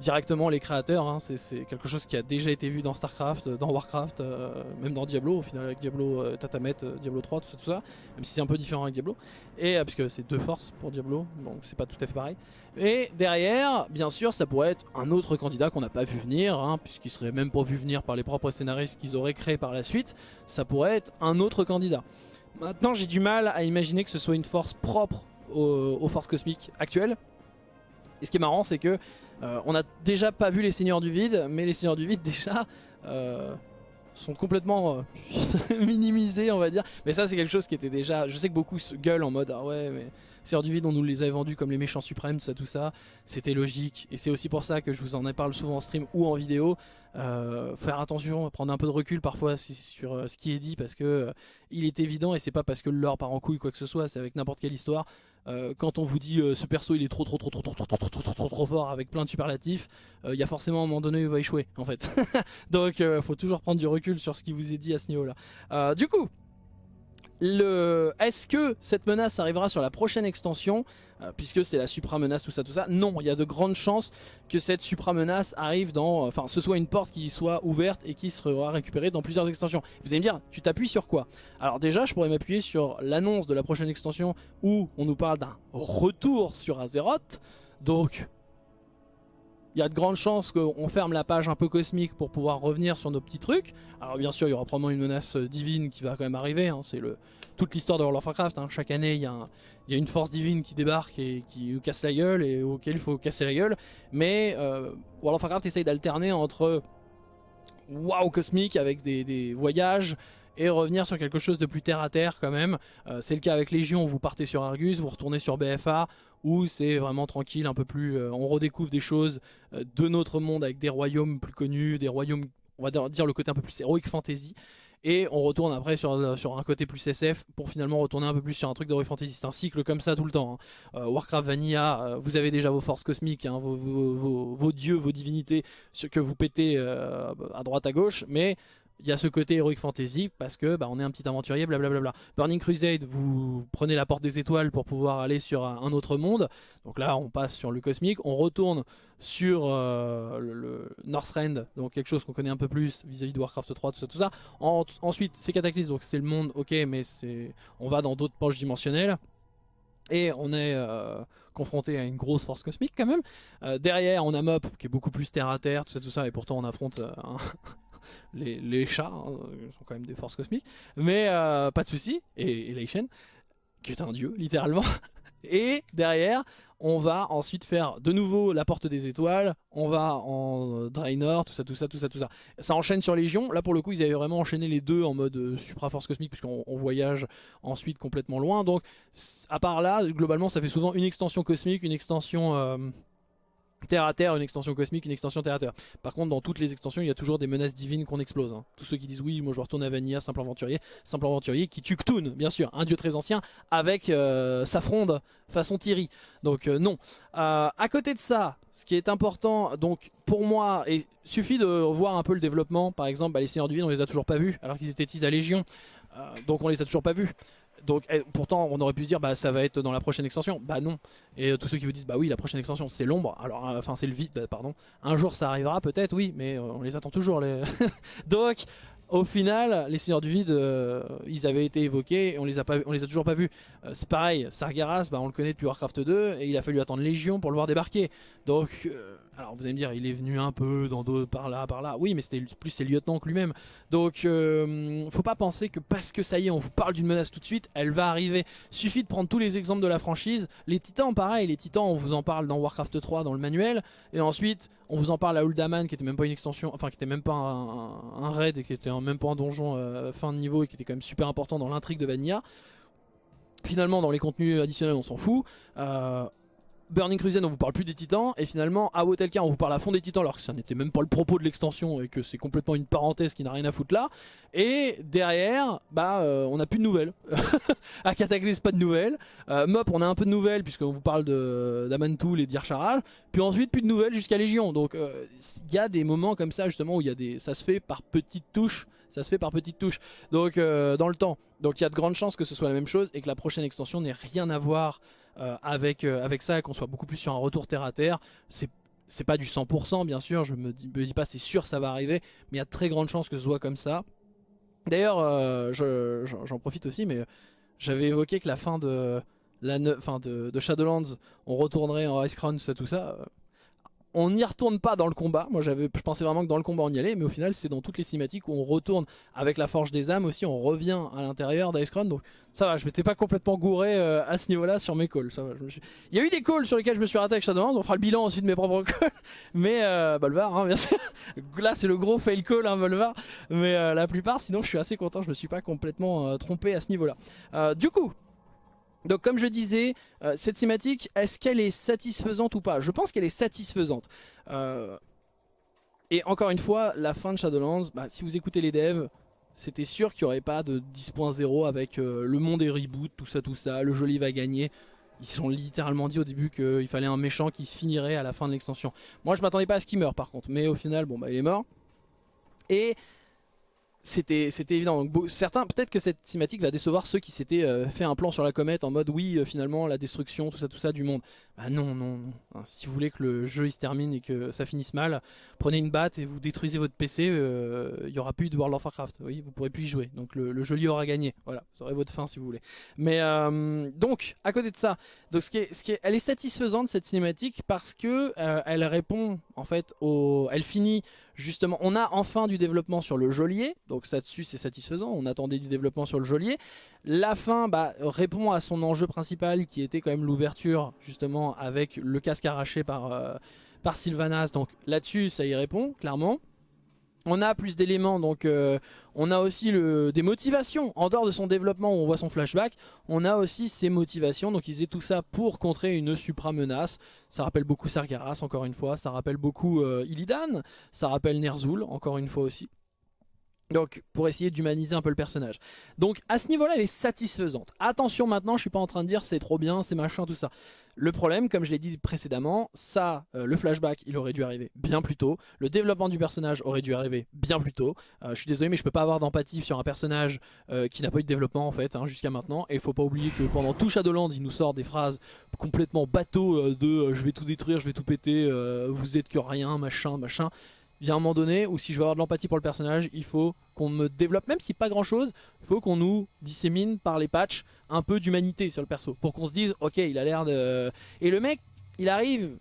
directement les créateurs. Hein. C'est quelque chose qui a déjà été vu dans StarCraft, dans Warcraft, euh, même dans Diablo, au final avec Diablo euh, Tatamet, euh, Diablo 3, tout ça, même si c'est un peu différent avec Diablo. Et puisque c'est deux forces pour Diablo, donc c'est pas tout à fait pareil. Et derrière, bien sûr, ça pourrait être un autre candidat qu'on n'a pas vu venir, hein, puisqu'il serait même pas vu venir par les propres scénaristes qu'ils auraient créés par la suite. Ça pourrait être un autre candidat. Maintenant, j'ai du mal à imaginer que ce soit une force propre aux forces cosmiques actuelles. Et ce qui est marrant, c'est que euh, on n'a déjà pas vu les Seigneurs du Vide, mais les Seigneurs du Vide déjà euh, sont complètement euh, minimisés, on va dire. Mais ça, c'est quelque chose qui était déjà... Je sais que beaucoup se gueulent en mode « Ah ouais, mais Seigneurs du Vide, on nous les avait vendus comme les méchants suprêmes, tout ça, tout ça. » C'était logique. Et c'est aussi pour ça que je vous en parle souvent en stream ou en vidéo. faire attention, prendre un peu de recul parfois sur ce qui est dit parce que il est évident et c'est pas parce que le lore part en couille quoi que ce soit, c'est avec n'importe quelle histoire. Euh, quand on vous dit euh, ce perso il est trop trop trop trop trop trop trop trop trop trop trop fort avec plein de superlatifs, il y a forcément un moment donné où il va échouer en fait. Donc faut toujours prendre du recul sur ce qui vous est dit à ce niveau là. du coup, Est-ce que cette menace arrivera sur la prochaine extension euh, Puisque c'est la supra-menace, tout ça, tout ça? Non, il y a de grandes chances que cette supra-menace arrive dans... Enfin, ce soit une porte qui soit ouverte et qui sera récupérée dans plusieurs extensions. Vous allez me dire, tu t'appuies sur quoi? Alors déjà, je pourrais m'appuyer sur l'annonce de la prochaine extension où on nous parle d'un retour sur Azeroth. Donc, il y a de grandes chances qu'on ferme la page un peu cosmique pour pouvoir revenir sur nos petits trucs. Alors bien sûr, il y aura probablement une menace euh, divine qui va quand même arriver. Hein. C'est toute l'histoire de World of Warcraft. Hein. Chaque année, il y, a une force divine qui débarque et qui casse la gueule et auquel il faut casser la gueule. Mais euh, World of Warcraft essaye d'alterner entre waouh cosmique avec des, voyages et revenir sur quelque chose de plus terre à terre quand même. Euh, c'est le cas avec Légion, vous partez sur Argus, vous retournez sur BFA, où c'est vraiment tranquille, un peu plus... Euh, on redécouvre des choses euh, de notre monde avec des royaumes plus connus, des royaumes, on va dire le côté un peu plus heroic fantasy. Et on retourne après sur, sur un côté plus SF pour finalement retourner un peu plus sur un truc d'heroic fantasy. C'est un cycle comme ça tout le temps. Hein. Warcraft Vanilla, vous avez déjà vos forces cosmiques, hein, vos, vos, dieux, vos divinités, ce que vous pétez à droite à gauche, mais il y a ce côté Heroic Fantasy parce que bah, on est un petit aventurier, blablabla. Burning Crusade, vous prenez la porte des étoiles pour pouvoir aller sur un autre monde. Donc là, on passe sur le cosmique, on retourne sur euh, le, Northrend, donc quelque chose qu'on connaît un peu plus vis-à-vis de Warcraft 3, tout ça, tout ça. ensuite, c'est Cataclysme, donc c'est le monde, ok, mais on va dans d'autres poches dimensionnelles. Et on est euh, confronté à une grosse force cosmique quand même. Euh, derrière, on a Mop qui est beaucoup plus terre à terre, tout ça, tout ça, et pourtant on affronte un, les, chats, hein, sont quand même des forces cosmiques, mais euh, pas de souci. Et, et Leishen, qui est un dieu, littéralement. Et derrière, on va ensuite faire de nouveau la porte des étoiles, on va en Draenor, tout ça, tout ça, tout ça, tout ça. Ça enchaîne sur Légion, là pour le coup ils avaient vraiment enchaîné les deux en mode euh, supra-force cosmique puisqu'on voyage ensuite complètement loin. Donc à part là, globalement ça fait souvent une extension cosmique, une extension... Euh, terre à terre, une extension cosmique, une extension terre à terre. Par contre, dans toutes les extensions, il y a toujours des menaces divines qu'on explose. Hein. Tous ceux qui disent oui, moi je retourne à Vanilla, simple aventurier, simple aventurier qui tue Ktun, bien sûr, un dieu très ancien, avec euh, sa fronde façon Thierry. Donc euh, non. Euh, à côté de ça, ce qui est important, donc pour moi, il suffit de voir un peu le développement. Par exemple, bah, les Seigneurs du on les a toujours pas vus, alors qu'ils étaient teasés à Légion. donc on les a toujours pas vus. Donc eh, pourtant on aurait pu se dire bah ça va être dans la prochaine extension. Bah non. Et euh, tous ceux qui vous disent bah oui la prochaine extension c'est l'ombre. Alors euh, enfin c'est le vide pardon. Un jour ça arrivera peut-être oui mais euh, on les attend toujours les. Donc au final, les Seigneurs du Vide, ils avaient été évoqués et on les a, pas, on les a toujours pas vus. c'est pareil, Sargeras, bah, on le connaît depuis Warcraft 2 et il a fallu attendre Légion pour le voir débarquer. Donc alors vous allez me dire, il est venu un peu dans par là, par là. Oui, mais c'était plus ses lieutenants que lui-même. Donc, euh, faut pas penser que parce que ça y est, on vous parle d'une menace tout de suite, elle va arriver. Suffit de prendre tous les exemples de la franchise. Les titans, pareil, les titans, on vous en parle dans Warcraft 3, dans le manuel. Et ensuite, on vous en parle à Uldaman, qui était même pas une extension, enfin qui était même pas un, raid et qui était même pas un donjon euh, fin de niveau et qui était quand même super important dans l'intrigue de Vanilla. Finalement, dans les contenus additionnels, on s'en fout. Euh, Burning Crusade on vous parle plus des titans et finalement à Wotelka on vous parle à fond des titans alors que ça n'était même pas le propos de l'extension et que c'est complètement une parenthèse qui n'a rien à foutre là. Et derrière bah euh, on n'a plus de nouvelles. À Cataclysme pas de nouvelles. Euh, Mop on a un peu de nouvelles puisqu'on vous parle d'Amantoul et d'Ircharal puis ensuite plus de nouvelles jusqu'à Légion. Donc euh, il y a des moments comme ça justement où y a des ça se fait par petites touches ça se fait par petites touches donc dans le temps donc il y a de grandes chances que ce soit la même chose et que la prochaine extension n'ait rien à voir euh, avec, euh, avec ça et qu'on soit beaucoup plus sur un retour terre à terre. C'est c'est pas du 100% bien sûr, je me dis, me dis pas c'est sûr ça va arriver, mais il y a très grande chance que ce soit comme ça. D'ailleurs, euh, j'en profite aussi, mais j'avais évoqué que la fin de, la fin de, Shadowlands, on retournerait en Ice Crown, ça, tout ça on n'y retourne pas dans le combat. Moi, j'avais, je pensais vraiment que dans le combat on y allait, mais au final, c'est dans toutes les cinématiques où on retourne avec la forge des âmes aussi. On revient à l'intérieur d'Icecrown. Donc, ça va, je m'étais pas complètement gouré euh, à ce niveau-là sur mes calls. Il y a eu des calls sur lesquels je me suis raté avec Shadowlands. On fera le bilan ensuite de mes propres calls. Mais euh, Bolvar, hein, bien sûr. Là, c'est le gros fail call, hein, Bolvar. Mais euh, la plupart, sinon, je suis assez content. Je me suis pas complètement euh, trompé à ce niveau-là. du coup, donc comme je disais, euh, cette cinématique, est-ce qu'elle est satisfaisante ou pas? Je pense qu'elle est satisfaisante. Euh, et encore une fois, la fin de Shadowlands, bah, si vous écoutez les devs, c'était sûr qu'il n'y aurait pas de 10.0 avec euh, le monde est reboot, tout ça, tout ça, le joli va gagner. Ils ont littéralement dit au début qu'il fallait un méchant qui se finirait à la fin de l'extension. Moi je m'attendais pas à ce qu'il meure par contre, mais au final, bon bah il est mort. Et c'était évident. Donc, certains, peut-être que cette cinématique va décevoir ceux qui s'étaient euh, fait un plan sur la comète en mode oui, euh, finalement, la destruction, tout ça, tout ça du monde. Bah non, non, non. Hein, si vous voulez que le jeu se termine et que ça finisse mal, prenez une batte et vous détruisez votre PC, euh, il y aura plus de World of Warcraft. Oui, vous pourrez plus y jouer. Donc le, le joli aura gagné. Voilà, vous aurez votre fin si vous voulez. Mais donc, à côté de ça, donc ce qui est, ce qui est, elle est satisfaisante cette cinématique parce que elle répond en fait au, elle finit justement, on a enfin du développement sur le geôlier, donc ça dessus c'est satisfaisant, on attendait du développement sur le geôlier. La fin bah, répond à son enjeu principal qui était quand même l'ouverture justement avec le casque arraché par, euh, par Sylvanas, donc là-dessus ça y répond clairement. On a plus d'éléments, donc euh, on a aussi des motivations. En dehors de son développement où on voit son flashback, on a aussi ses motivations. Donc ils faisaient tout ça pour contrer une supra-menace. Ça rappelle beaucoup Sargeras, encore une fois. Ça rappelle beaucoup euh, Illidan. Ça rappelle Ner'zhul, encore une fois aussi. Donc pour essayer d'humaniser un peu le personnage. Donc à ce niveau là elle est satisfaisante. Attention maintenant je suis pas en train de dire c'est trop bien, c'est machin tout ça. Le problème comme je l'ai dit précédemment, ça euh, le flashback il aurait dû arriver bien plus tôt. Le développement du personnage aurait dû arriver bien plus tôt. Euh, je suis désolé mais je peux pas avoir d'empathie sur un personnage euh, qui n'a pas eu de développement en fait hein, jusqu'à maintenant. Et il faut pas oublier que pendant tout Shadowlands il nous sort des phrases complètement bateau de je vais tout détruire, je vais tout péter, vous êtes que rien, machin, machin il y un moment donné où si je veux avoir de l'empathie pour le personnage, il faut qu'on me développe, même si pas grand chose, il faut qu'on nous dissémine par les patchs un peu d'humanité sur le perso. Pour qu'on se dise, ok, il a l'air de... Et le mec, il arrive...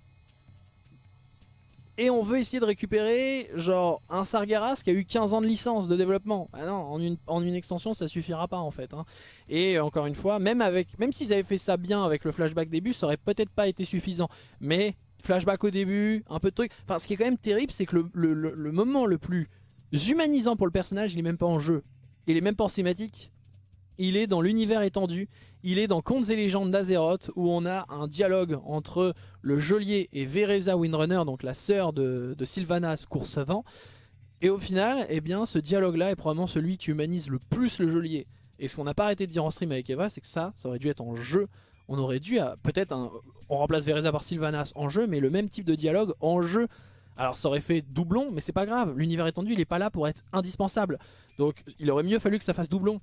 Et on veut essayer de récupérer genre un Sargeras qui a eu 15 ans de licence de développement. Ah non, en une, en une extension ça suffira pas en fait. Hein. Et encore une fois, même, même s'ils avaient fait ça bien avec le flashback début, ça aurait peut-être pas été suffisant. Mais flashback au début, un peu de trucs. Enfin, ce qui est quand même terrible, c'est que le, moment le plus humanisant pour le personnage, il est même pas en jeu. Il est même pas en cinématique. Il est dans l'univers étendu. Il est dans Contes et légendes d'Azeroth où on a un dialogue entre le geôlier et Vereza Windrunner, donc la sœur de, de Sylvanas Coursevant. Et au final, eh bien, ce dialogue-là est probablement celui qui humanise le plus le geôlier. Et ce qu'on n'a pas arrêté de dire en stream avec Eva, c'est que ça, ça aurait dû être en jeu on aurait dû, peut-être, on remplace Vereza par Sylvanas en jeu, mais le même type de dialogue en jeu. Alors ça aurait fait doublon, mais c'est pas grave, l'univers étendu il est pas là pour être indispensable. Donc il aurait mieux fallu que ça fasse doublon.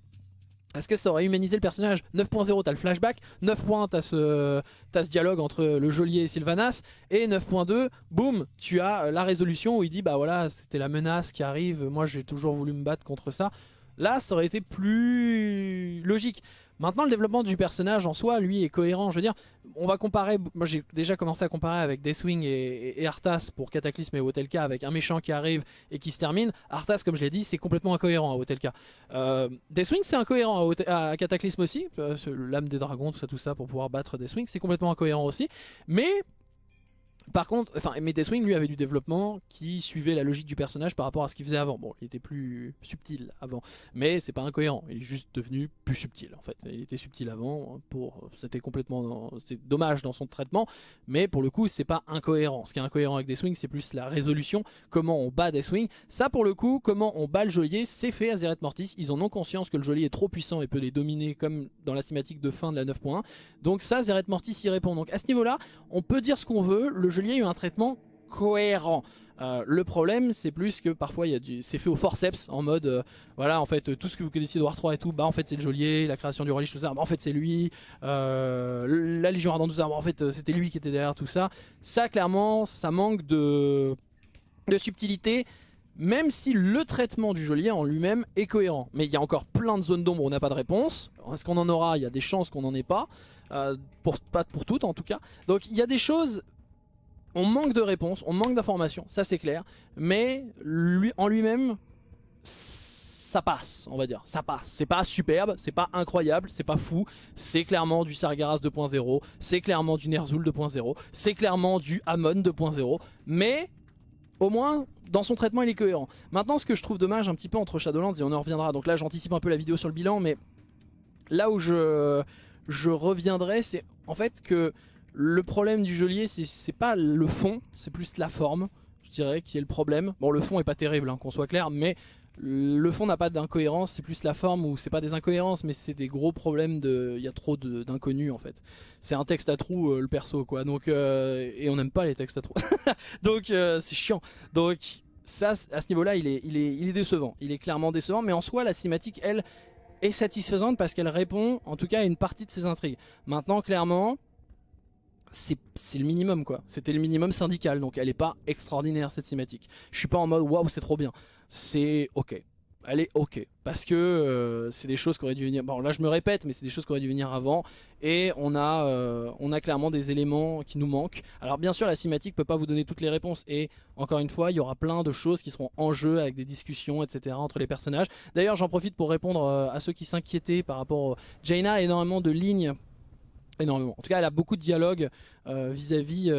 Est-ce que ça aurait humanisé le personnage? 9.0 t'as le flashback, 9 points t'as ce, dialogue entre le geôlier et Sylvanas, et 9.2, boum, tu as la résolution où il dit bah voilà c'était la menace qui arrive, moi j'ai toujours voulu me battre contre ça. Là ça aurait été plus logique. Maintenant, le développement du personnage en soi, lui, est cohérent. Je veux dire, on va comparer. Moi, j'ai déjà commencé à comparer avec Deathwing et, Arthas pour Cataclysme et Wotelka, avec un méchant qui arrive et qui se termine. Arthas, comme je l'ai dit, c'est complètement incohérent à Wotelka. Euh, Deathwing, c'est incohérent à, Cataclysme aussi. Euh, l'âme des dragons, tout ça, tout ça, pour pouvoir battre Deathwing, c'est complètement incohérent aussi. Mais par contre, enfin, mais Deathwing lui avait du développement qui suivait la logique du personnage par rapport à ce qu'il faisait avant. Bon, il était plus subtil avant, mais c'est pas incohérent. Il est juste devenu plus subtil en fait. Il était subtil avant, pour c'était complètement, c'est dommage dans son traitement, mais pour le coup c'est pas incohérent. Ce qui est incohérent avec Deathwing, c'est plus la résolution, comment on bat Deathwing. Ça pour le coup, comment on bat le geôlier, c'est fait à Zeret Mortis. Ils en ont conscience que le geôlier est trop puissant et peut les dominer comme dans la cinématique de fin de la 9.1. Donc ça, Zeret Mortis y répond. Donc à ce niveau-là, on peut dire ce qu'on veut. Il y a eu un traitement cohérent. Euh, le problème c'est plus que parfois c'est fait au forceps en mode euh, voilà en fait tout ce que vous connaissiez de War 3 et tout bah en fait c'est le geôlier, la création du relish tout ça bah en fait c'est lui, euh, la Légion Ardente tout ça bah, en fait c'était lui qui était derrière tout ça. Ça clairement ça manque de, subtilité même si le traitement du geôlier en lui-même est cohérent. Mais il y a encore plein de zones d'ombre on n'a pas de réponse. Est-ce qu'on en aura? Il y a des chances qu'on n'en ait pas. pour, pas pour toutes en tout cas. Donc il y a des choses on manque de réponses, on manque d'informations, ça c'est clair. Mais lui, en lui-même, ça passe, on va dire. Ça passe. C'est pas superbe, c'est pas incroyable, c'est pas fou. C'est clairement du Sargeras 2.0, c'est clairement du Ner'zhul 2.0, c'est clairement du Amon 2.0. Mais au moins, dans son traitement, il est cohérent. Maintenant, ce que je trouve dommage un petit peu entre Shadowlands, et on en reviendra, donc là j'anticipe un peu la vidéo sur le bilan, mais là où je, je reviendrai, c'est en fait que le problème du geôlier, c'est pas le fond, c'est plus la forme, je dirais, qui est le problème. Bon, le fond est pas terrible, hein, qu'on soit clair, mais le fond n'a pas d'incohérence, c'est plus la forme où c'est pas des incohérences, mais c'est des gros problèmes de. Il y a trop d'inconnus en fait. C'est un texte à trous euh, le perso quoi. Donc euh, et on n'aime pas les textes à trous. Donc euh, c'est chiant. Donc ça, à ce niveau-là, il est, il, est, il est décevant. Il est clairement décevant, mais en soi, la cinématique, elle, est satisfaisante parce qu'elle répond, en tout cas, à une partie de ses intrigues. Maintenant, clairement, c'est le minimum quoi. C'était le minimum syndical, donc elle est pas extraordinaire cette cinématique. Je suis pas en mode waouh c'est trop bien. C'est ok elle est ok. Parce que euh, c'est des choses qui auraient dû venir... Bon là je me répète, mais c'est des choses qui auraient dû venir avant. Et on a, euh, on a clairement des éléments qui nous manquent. Alors bien sûr la cinématique peut pas vous donner toutes les réponses. Et encore une fois, il y aura plein de choses qui seront en jeu avec des discussions, etc. entre les personnages. D'ailleurs j'en profite pour répondre euh, à ceux qui s'inquiétaient par rapport... Jaina a énormément de lignes énormément. En tout cas, elle a beaucoup de dialogues vis-à-vis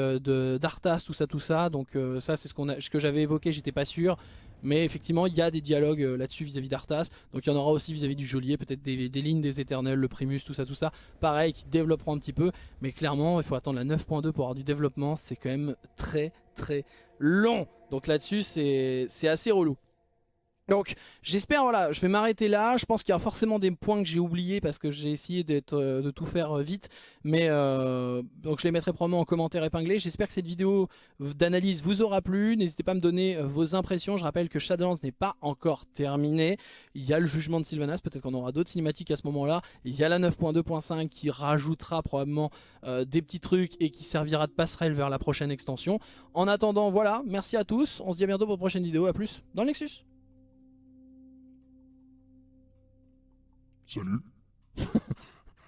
d'Arthas, tout ça, tout ça. Donc ça, c'est ce, que j'avais évoqué, j'étais pas sûr. Mais effectivement, il y a des dialogues euh, là-dessus vis-à-vis d'Arthas. Donc il y en aura aussi vis-à-vis du geôlier, peut-être des, lignes des éternels, le Primus, tout ça, tout ça. Pareil, qui développeront un petit peu. Mais clairement, il faut attendre la 9.2 pour avoir du développement. C'est quand même très très long. Donc là-dessus, c'est assez relou. Donc j'espère, voilà, je vais m'arrêter là. Je pense qu'il y a forcément des points que j'ai oubliés parce que j'ai essayé euh, de tout faire euh, vite. Mais euh, donc je les mettrai probablement en commentaire épinglé. J'espère que cette vidéo d'analyse vous aura plu. N'hésitez pas à me donner vos impressions. Je rappelle que Shadowlands n'est pas encore terminé. Il y a le jugement de Sylvanas. Peut-être qu'on aura d'autres cinématiques à ce moment-là. Il y a la 9.2.5 qui rajoutera probablement des petits trucs et qui servira de passerelle vers la prochaine extension. En attendant, voilà, merci à tous. On se dit à bientôt pour une prochaine vidéo. A plus dans le Nexus. Salut.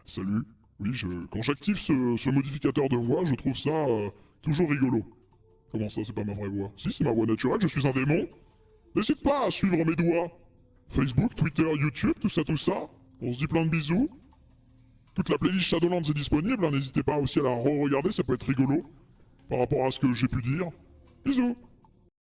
Salut. Oui, quand j'active ce, modificateur de voix, je trouve ça euh, toujours rigolo. Comment ça, c'est pas ma vraie voix? Si, c'est ma voix naturelle, je suis un démon. N'hésite pas à suivre mes doigts. Facebook, Twitter, YouTube, tout ça, tout ça. On se dit plein de bisous. Toute la playlist Shadowlands est disponible, hein. n'hésitez pas aussi à la re-regarder, ça peut être rigolo. Par rapport à ce que j'ai pu dire. Bisous